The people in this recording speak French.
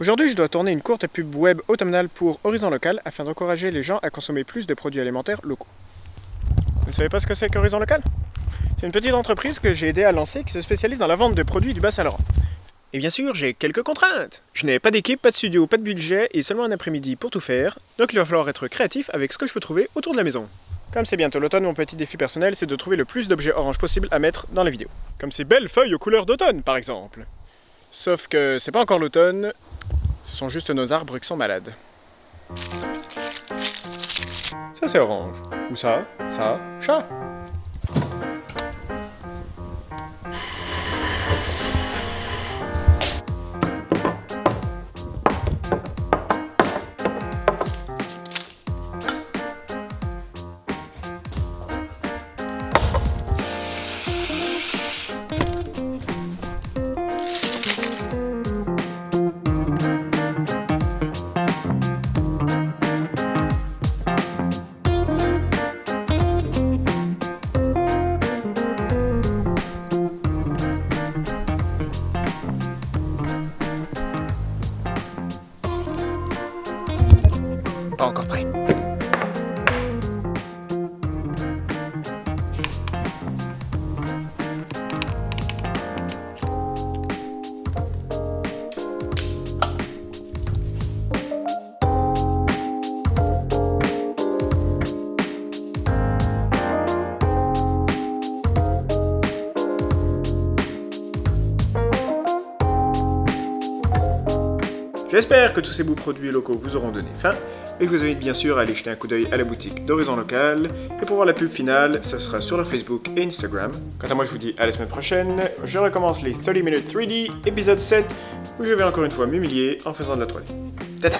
Aujourd'hui, je dois tourner une courte pub web automnale pour Horizon Local afin d'encourager les gens à consommer plus de produits alimentaires locaux. Vous ne savez pas ce que c'est qu'Horizon Local? C'est une petite entreprise que j'ai aidé à lancer qui se spécialise dans la vente de produits du Bas-Saint-Laurent. Et bien sûr, j'ai quelques contraintes. Je n'ai pas d'équipe, pas de studio, pas de budget et seulement un après-midi pour tout faire, donc il va falloir être créatif avec ce que je peux trouver autour de la maison. Comme c'est bientôt l'automne, mon petit défi personnel, c'est de trouver le plus d'objets orange possible à mettre dans la vidéo. Comme ces belles feuilles aux couleurs d'automne, par exemple. Sauf que c'est pas encore l'automne, sont juste nos arbres qui sont malades. Ça c'est orange. Ou ça, ça, chat. Pas encore prêt. J'espère que tous ces beaux produits locaux vous auront donné faim et je vous invite bien sûr à aller jeter un coup d'œil à la boutique d'Horizon Local et pour voir la pub finale, ça sera sur leur Facebook et Instagram. Quant à moi, je vous dis à la semaine prochaine, je recommence les 30 minutes 3D, épisode 7, où je vais encore une fois m'humilier en faisant de la 3D. Tata